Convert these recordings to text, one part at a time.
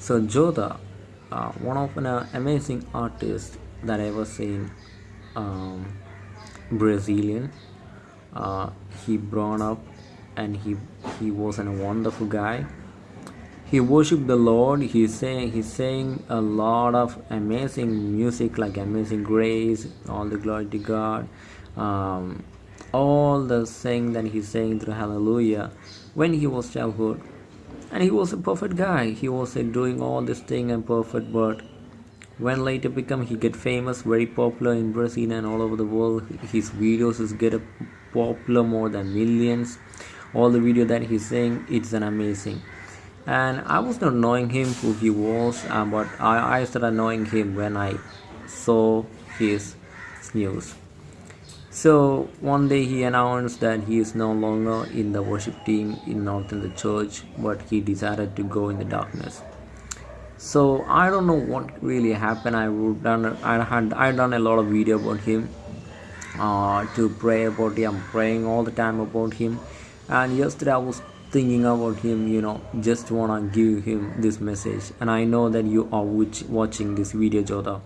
So Jotta, uh, one of an uh, amazing artist that I ever seen, um, Brazilian. Uh, he grown up and he he was a wonderful guy. He worshiped the Lord. He's saying he's saying a lot of amazing music like Amazing Grace, all the glory to God, um, all the saying that he's saying through Hallelujah. When he was childhood, and he was a perfect guy. He was uh, doing all this thing and perfect but when later become he get famous very popular in brazil and all over the world. His videos is get a popular more than millions. All the video that he's saying it's an amazing. And i was not knowing him who he was uh, but I, I started knowing him when i saw his news so one day he announced that he is no longer in the worship team in Northern the church, but he decided to go in the darkness. So I don't know what really happened. I would done I had I done a lot of video about him uh, to pray about him. I'm praying all the time about him. And yesterday I was thinking about him. You know, just wanna give him this message. And I know that you are watching this video, Jotta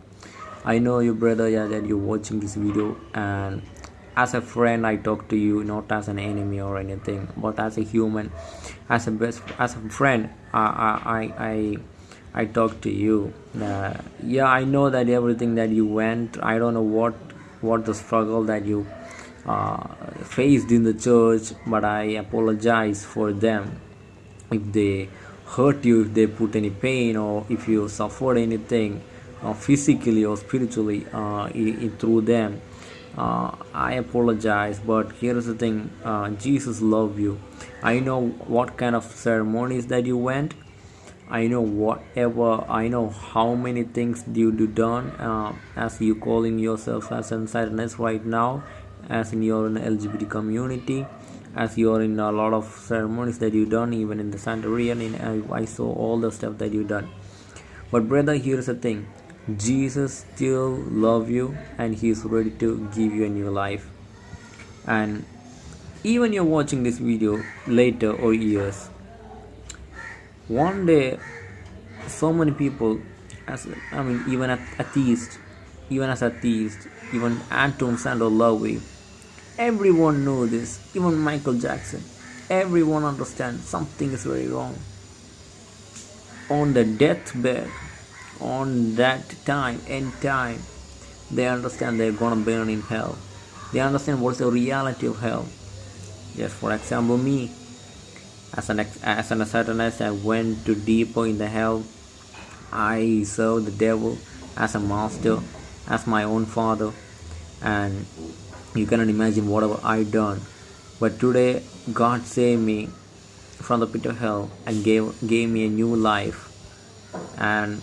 I know your brother, yeah, that you're watching this video and as a friend i talk to you not as an enemy or anything but as a human as a best as a friend i i i i talk to you. Uh, yeah i know that everything that you went i don't know what what the struggle that you uh, faced in the church but i apologize for them. If they hurt you if they put any pain or if you suffered anything uh, physically or spiritually uh, through them uh, I apologize, but here's the thing uh, Jesus love you. I know what kind of ceremonies that you went. I know whatever, I know how many things you do done uh, as you calling yourself as an right now, as in your LGBT community, as you're in a lot of ceremonies that you done, even in the Santorian, in, I, I saw all the stuff that you done. But brother, here's the thing Jesus still love you and he is ready to give you a new life. And even you're watching this video later or years one day so many people as I mean even at atheist even as atheist even Anton Szandor LaVey everyone know this even Michael Jackson everyone understands something is very wrong. On the deathbed on that time end time they understand they're gonna burn in hell. They understand what's the reality of hell. Just for example me as an as an satanist i went to deeper in the hell. I served the devil as a master as my own father and you cannot imagine whatever i done. But today god saved me from the pit of hell and gave gave me a new life. And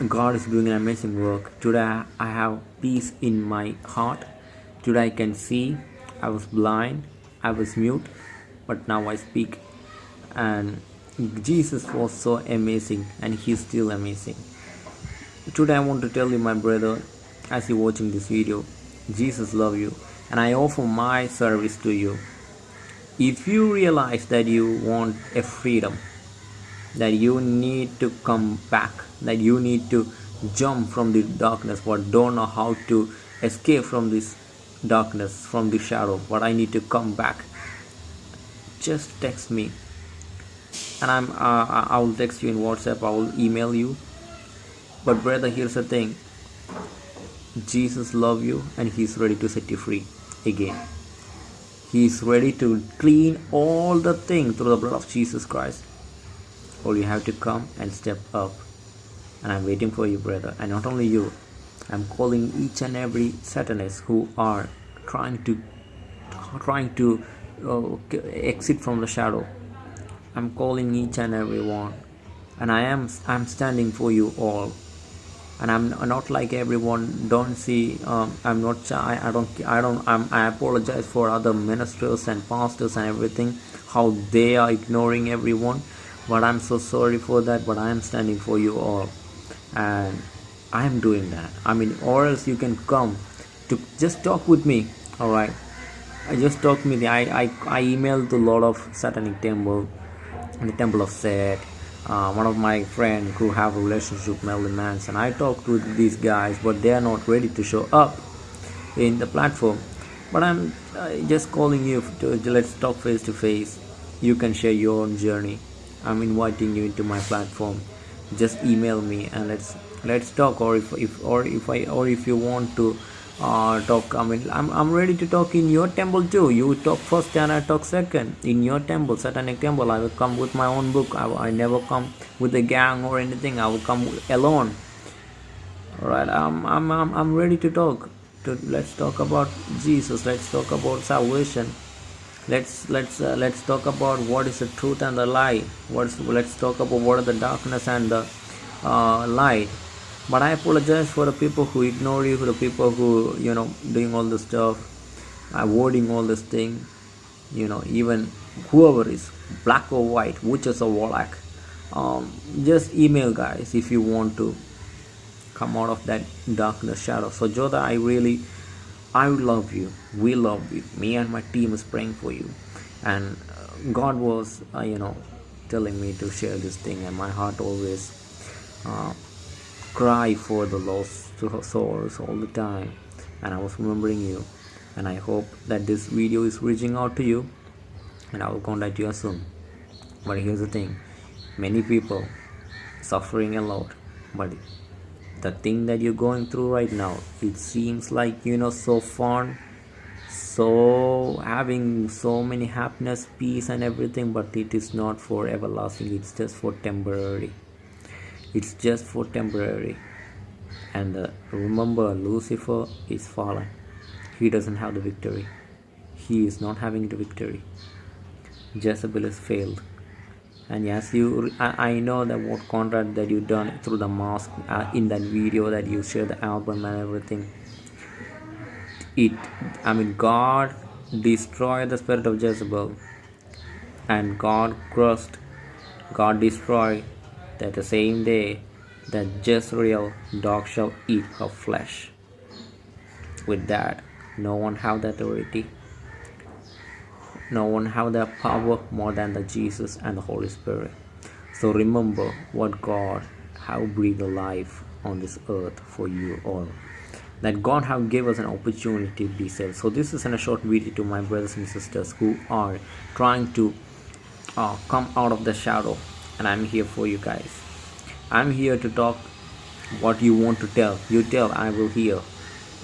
God is doing an amazing work. Today I have peace in my heart. Today I can see. I was blind. I was mute. But now I speak. And Jesus was so amazing and he's still amazing. Today I want to tell you my brother as you're watching this video Jesus love you and I offer my service to you. If you realize that you want a freedom that you need to come back that you need to jump from the darkness but don't know how to escape from this darkness from the shadow. But i need to come back. Just text me. And i'm uh, i will text you in whatsapp. I will email you. But brother here's the thing. Jesus love you and he's ready to set you free again. He's ready to clean all the things through the blood of jesus christ all you have to come and step up. And i'm waiting for you brother. And not only you i'm calling each and every satanist who are trying to trying to uh, exit from the shadow. I'm calling each and every one. And i am i'm standing for you all. And i'm not like everyone. Don't see um, i'm not I, I don't i don't I'm, i apologize for other ministers and pastors and everything how they are ignoring everyone but i'm so sorry for that but i am standing for you all and i am doing that i mean or else you can come to just talk with me all right i just talk with me i i, I emailed a lot of satanic temple the temple of set uh, one of my friend who have a relationship with Marilyn Manson. I talked to these guys, but they are not ready to show up in the platform. But I'm uh, just calling you to let's talk face to face. You can share your own journey. I'm inviting you into my platform. Just email me and let's let's talk. Or if, if or if I or if you want to uh, talk i mean I'm, I'm ready to talk in your temple too. You talk first and i talk second. In your temple satanic temple i will come with my own book. I, I never come with a gang or anything. I will come alone. All right I'm, I'm i'm i'm ready to talk. To let's talk about jesus. Let's talk about salvation let's let's uh, let's talk about what is the truth and the lie. What's let's talk about what are the darkness and the uh, light. But i apologize for the people who ignore you for the people who you know doing all this stuff avoiding all this thing. You know even whoever is black or white witches or warlock um, just email guys if you want to come out of that darkness shadow. So Jotta i really i love you. We love you. Me and my team is praying for you. And uh, god was uh, you know telling me to share this thing and my heart always uh, cry for the lost souls all the time. And I was remembering you. And I hope that this video is reaching out to you. And I will contact you soon. But here's the thing. Many people suffering a lot but the thing that you're going through right now. It seems like you know so fun so having so many happiness peace and everything but it is not for everlasting. It's just for temporary. It's just for temporary. And uh, remember lucifer is fallen. He doesn't have the victory. He is not having the victory. Jezebel is failed and yes you I, I know that what contract that you done through the mask uh, in that video that you share the album and everything it i mean god destroyed the spirit of jezebel and god crushed god destroyed that the same day that Jezreel dog shall eat her flesh. With that, no one have the authority. No one have the power more than the Jesus and the Holy Spirit. So remember what God have breathed life on this earth for you all. That God have gave us an opportunity to be saved. So this is in a short video to my brothers and sisters who are trying to uh, come out of the shadow and I'm here for you guys. I'm here to talk what you want to tell. You tell, I will hear.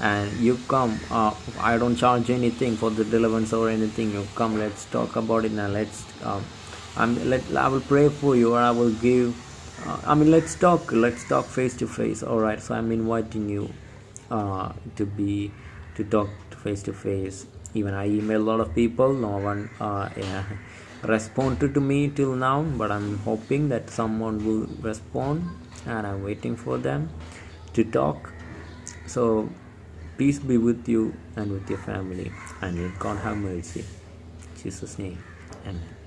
And you come, uh, I don't charge anything for the relevance or anything. You come, let's talk about it now. Let's, um, I'm, let, I will pray for you or I will give. Uh, I mean, let's talk. Let's talk face to face. All right. So I'm inviting you uh, to be to talk face to face. Even I email a lot of people. No one. Uh, yeah responded to me till now but i'm hoping that someone will respond and i'm waiting for them to talk so peace be with you and with your family and may god have mercy. In jesus name amen